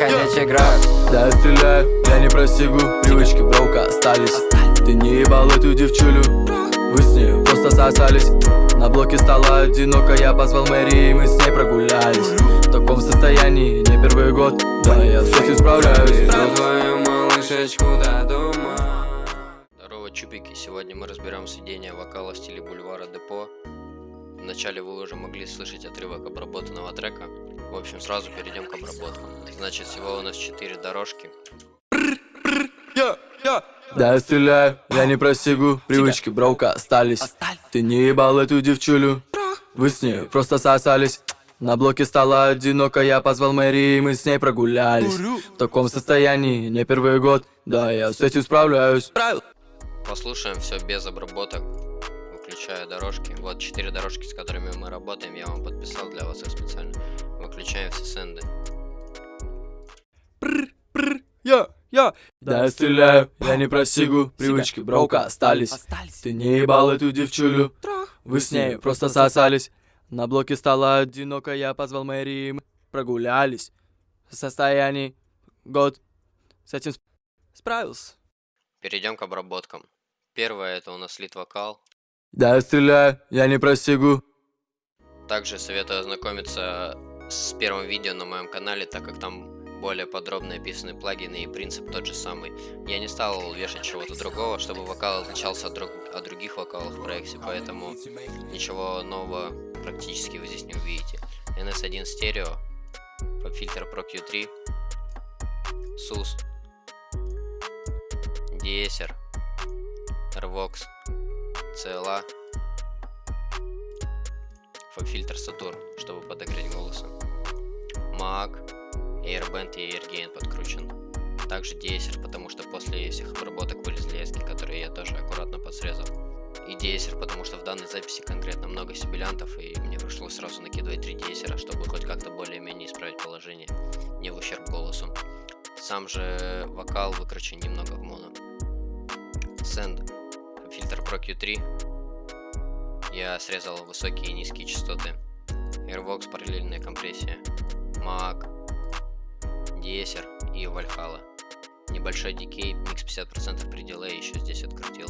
ходячий град Да, я стреляю, я не просигу. Привычки броука остались. Ты не ебал эту девчулю. Вы с ней просто сосались. На блоке стало одиноко Я позвал Мэри и мы с ней прогулялись. В таком состоянии не первый год. Да, я с этим справляюсь. Веду твою малышечку до дома. Здорово, чубики! Сегодня мы разбираем сведение вокала в стиле бульвара Депо. Вначале вы уже могли слышать отрывок обработанного трека. В общем, сразу перейдем к обработкам. Значит, всего у нас 4 дорожки. Да, я стреляю, я не просигу. Привычки броука остались. Ты не ебал эту девчулю. Вы с ней просто сосались. На блоке стало одиноко, я позвал Мэри, и мы с ней прогулялись. В таком состоянии, не первый год, да, я с этим справляюсь. Послушаем все без обработок, выключая дорожки. Вот 4 дорожки, с которыми мы работаем, я вам подписал для вас их специально. Выключаем все сенды. Я, я. Да, я стреляю, я не просигу Привычки броука остались. Ты не ебал эту девчулю. Вы с ней просто сосались. На блоке стало одиноко, я позвал Мэри, мы прогулялись. В состоянии. Год. С этим сп- справился. Перейдем к обработкам. Первое это у нас лид вокал. Да, стреляю, я не просигу Также советую ознакомиться с первым видео на моем канале, так как там более подробно описаны плагины и принцип тот же самый. Я не стал вешать чего-то другого, чтобы вокал отличался от, друг... от других вокалов в проекте, поэтому ничего нового практически вы здесь не увидите. NS1 стерео, фильтр Pro Q3, SUS, Deezer, Rvox, CLA, фильтр Saturn, чтобы подогреть голоса. Mac, Airband и Airgain подкручен. Также Deezer, потому что после всех обработок вылезли эски, которые я тоже аккуратно подсрезал. И Deezer, потому что в данной записи конкретно много сибилянтов, и мне пришлось сразу накидывать три Deezer, чтобы хоть как-то более-менее исправить положение, не в ущерб голосу. Сам же вокал выкручен немного в моно. Send, Pro Q3, я срезал высокие и низкие частоты. Airvox параллельная компрессия. Mac, Deezer и Valhalla. Небольшой дикей, микс 50% при дилее еще здесь открутил.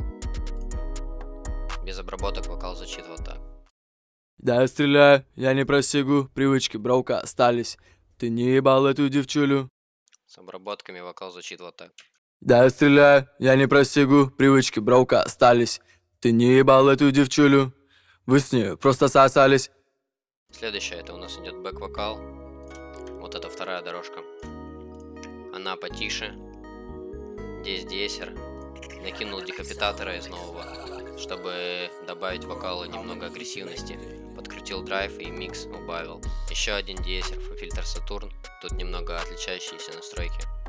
Без обработок вокал звучит вот так. Да, я стреляю, я не просигу Привычки броука остались Ты не ебал эту девчулю С обработками вокал звучит вот так. Да, я стреляю, я не просигу Привычки броука остались Ты не ебал эту девчулю Вы с ней просто сосались Следующее это у нас идет бэк-вокал. Вот это вторая дорожка. Она потише. Здесь десер. Накинул декапитатора из нового, чтобы добавить вокалу немного агрессивности. Подкрутил драйв и микс убавил. Еще один десер, фильтр Сатурн. Тут немного отличающиеся настройки.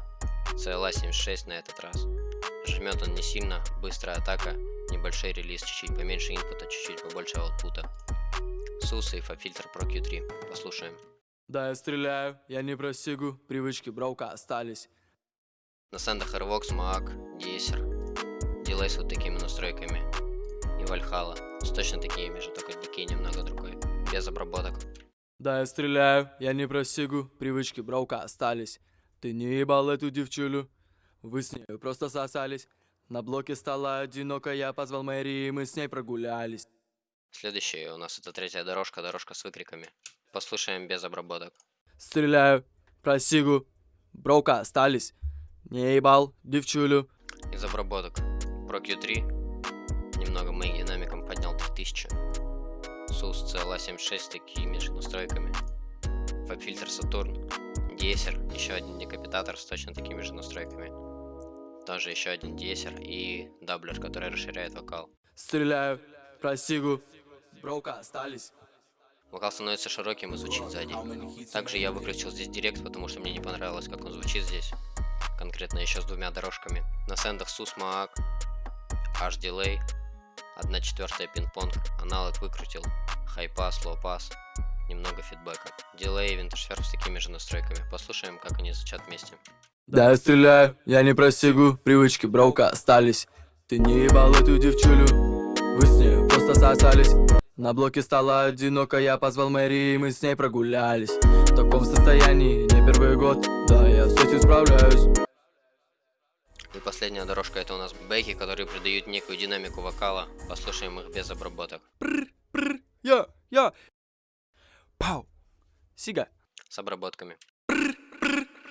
CLA 76 на этот раз. Жмет он не сильно, быстрая атака, небольшой релиз, чуть-чуть поменьше инпута, чуть-чуть побольше аутпута. Сус и фильтр Pro Q3. Послушаем. Да, я стреляю, я не просигу Привычки броука остались На сендах Airvox, Mac, Deezer. Дилей с вот такими настройками. И Valhalla. С точно такими же, только дикей немного другой. Без обработок. Да, я стреляю, я не просигу Привычки броука остались Ты не ебал эту девчулю Вы с ней просто сосались На блоке стало одиноко, я позвал Мэри, и мы с ней прогулялись Следующая у нас это третья дорожка, дорожка с выкриками. Послушаем без обработок. Стреляю, просигу Броука остались Не ебал девчулю Из обработок. Pro Q3. Немного моим динамиком поднял 3000. SUS CLA 76 с такими же настройками. Фаб-фильтр Сатурн. Deezer. Еще один декапитатор с точно такими же настройками. Тоже еще один Deezer и даблер, который расширяет вокал. Стреляю, просигу Броука остались Вокал становится широким и звучит сзади. Также я выключил здесь директ, потому что мне не понравилось, как он звучит здесь. Конкретно еще с двумя дорожками. На сендах SUS Mac, H Delay, 1 четвертая пинг-понг, аналог выкрутил, хай-пас, лоу-пас, немного фидбэка. Дилей и винтершверф с такими же настройками. Послушаем, как они звучат вместе. Да, я стреляю, я не просигу Привычки броука остались Ты не ебал эту девчулю Вы с ней просто сосались На блоке стало одиноко, я позвал Мэри, и мы с ней прогулялись В таком состоянии, не первый год Да, я с этим справляюсь И последняя дорожка это у нас бэки, которые придают некую динамику вокала. Послушаем их без обработок. Я, я Пау Сига С обработками.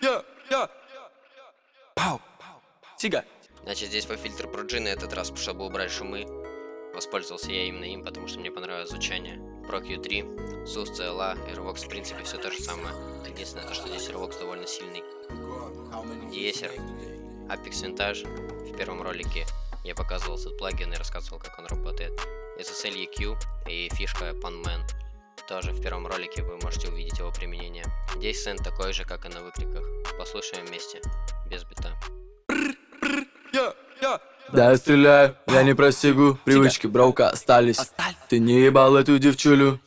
Я, я Пау Сига Значит, здесь по фильтру на этот раз, чтобы убрать шумы, воспользовался я именно им, потому что мне понравилось звучание. Pro Q3, SUS, CLA, Airvox, в принципе, все то же самое. Единственное, то, что здесь Airvox довольно сильный. Диесер, Apex Vintage. В первом ролике я показывал этот плагин и рассказывал, как он работает. SSL EQ и фишка Panman. Тоже в первом ролике вы можете увидеть его применение. Здесь сцен такой же, как и на выкриках. Послушаем вместе, без бита. Я, я Да, я стреляю, я не просигу. Привычки броука остались. Ты не ебал эту девчулю.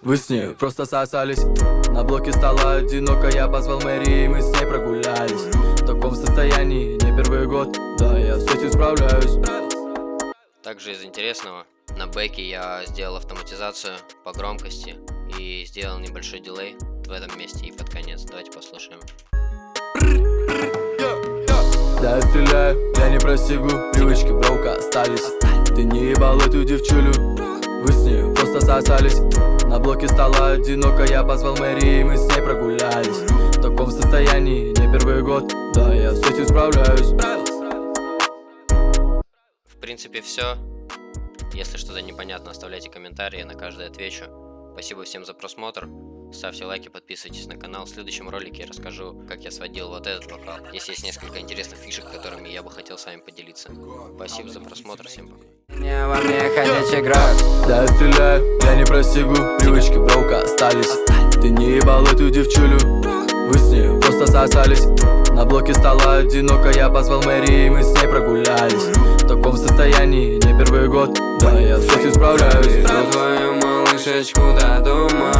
Вы с ней просто сосались. На блоке стало одиноко Я позвал Мэри и мы с ней прогулялись. В таком состоянии не первый год. Да, я с этим справляюсь. Также из интересного, на бэке я сделал автоматизацию по громкости и сделал небольшой дилей в этом месте и под конец. Давайте послушаем. Да, я стреляю, я не просигу Привычки броука остались Ты не ебал эту девчулю Вы с ней просто сосались На блоке стало одиноко Я позвал Мэри и мы с ней прогулялись В таком состоянии не первый год Да, я с этим справляюсь В принципе все. Если что-то непонятно, оставляйте комментарии, на каждый отвечу. Спасибо всем за просмотр. Ставьте лайки, подписывайтесь на канал. В следующем ролике я расскажу, как я сводил вот этот вокал. Здесь есть несколько интересных фишек, которыми я бы хотел с вами поделиться. Спасибо за просмотр, всем пока. Не во мне ходячий град. Да, я стреляю, я не просигу Привычки броука остались. Ты не ебал эту девчулю. Вы с ней просто сосались. На блоке стало одиноко. Я позвал Мэри и мы с ней прогулялись. В таком состоянии не первый год. Да, я с этим справляюсь. Твою малышечку до дома.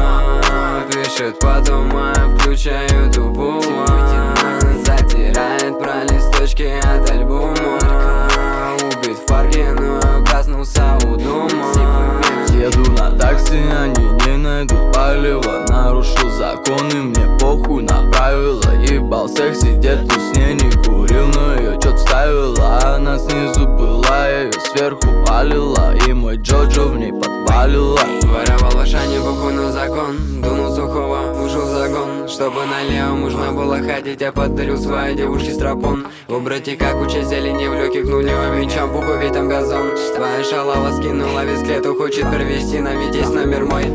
Пишет потом, а включаю тубуман Затирает про листочки от альбома. Убит в парке, но проснулся у дома. Еду на такси, они не найдут палева. Нарушил законы, мне похуй на правила. Ебал секси, где-то с ней не курил Но ее чё-то ставила, она снизу была ее сверху палила мой Джоджо в ней подпалила Воровал Ашане, похуй на закон. Дунул сухого, ушел в загон. Чтобы налево можно было ходить Я подарил своей девушке стропон. Убрать как уча зелени в легких нулевым мечом ведь там газон. Твоя шалава скинула весь клету Хочет провести на есть номер мой